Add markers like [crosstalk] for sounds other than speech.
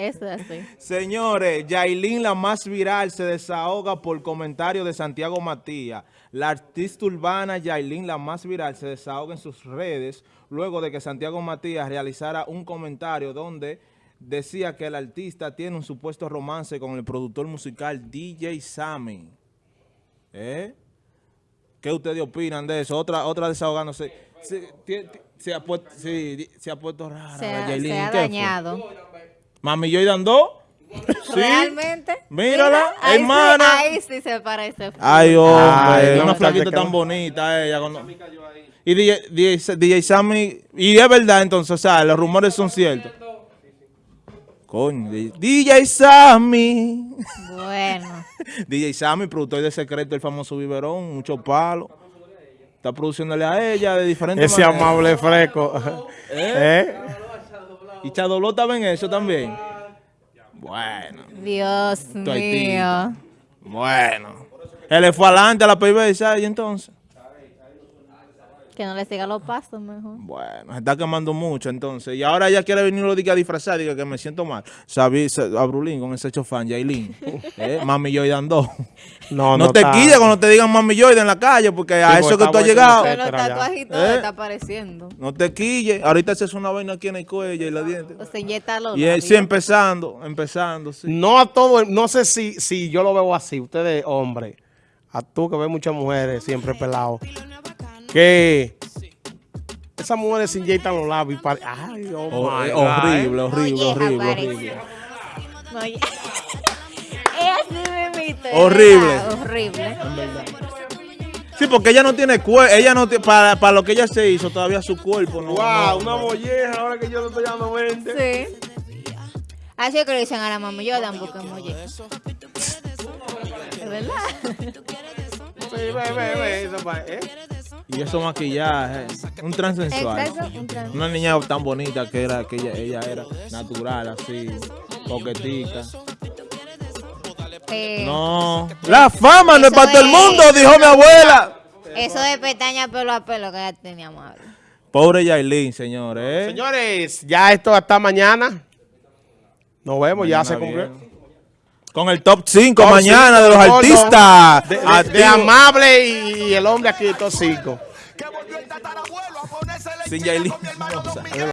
Eso es así. Señores, Yailin, la más viral, se desahoga por comentario de Santiago Matías. La artista urbana Yailin, la más viral, se desahoga en sus redes luego de que Santiago Matías realizara un comentario donde decía que el artista tiene un supuesto romance con el productor musical DJ Sammy. ¿Eh? ¿Qué ustedes opinan de eso? Otra, otra desahogándose. Se, se ha puesto, sí, se ha puesto rara. Se ha, Yailin. se ha ¿Qué fue? Mami Joy Dandó. [laughs] Sí. ¿Realmente? Mírala, ahí sí- hermana. ahí sí se parece. Ay, hombre, Ay, una flaquita tan bonita ella. cuando- Y DJ, DJ, DJ Sammy, y es verdad entonces, o sea, los rumores son ciertos. Coño, DJ Sammy. Bueno. [laughs] DJ Sammy, productor de secreto del famoso biberón, mucho palo. Está produciéndole a ella de diferentes Ese maneras. amable fresco. [laughs] ¿Eh? Y Chadoló estaba en eso también. Bueno, Dios mío. bueno. Él le fue adelante a la PBS y entonces. Que no le siga los pasos mejor. Bueno, se está quemando mucho entonces. Y ahora ella quiere venir lo diga a disfrazar, diga que me siento mal. Sabí, a Brulín con ese chofán, Yailin. [laughs] ¿Eh? Mami Joy dando. No, No, te está- quilles cuando te digan Mami Joy en la calle, porque a Sí, eso que tú has llegado. Con los ¿Eh? está apareciendo. No te quilles. Ahorita se hace una vaina aquí en el cuello y los dientes. O se inyecta los Y él, sí, empezando, empezando, sí. No a todo, no sé si, si yo lo veo así, ustedes, hombre, a tú que ves muchas mujeres siempre pelados, que esas mujeres se inyectan los labios y Ay, oh, Ho- my eh, God, horrible, horrible, horrible, horrible. Oye. [laughs] Horrible. Horrible. Sí, porque ella no tiene cuerpo, ella no tiene, para, para lo que ella se hizo, todavía su cuerpo no. Wow, no- una molleja ahora que yo le estoy dando 20. Sí. Así es que le dicen a la mamá Jordan porque es molleja. Es verdad. Sí, ve, ve, ve, eso pa- ¿eh? Y eso maquillaje, un transensual. Exacto, un trans- Una niña tan bonita que era, que ella, ella era natural, así, coquetica. Eh, No, la fama no es para todo el mundo, dijo mi abuela. Eso de pestaña pelo a pelo que ya teníamos ahora. Pobre Yailin, señores. ¿eh? Señores, ya esto hasta mañana. Nos vemos, ya se cumplió. Con el top 5 Top mañana cinco de los artistas. De, de- de amable y, el hombre aquí, estos cinco. Sin Yailin.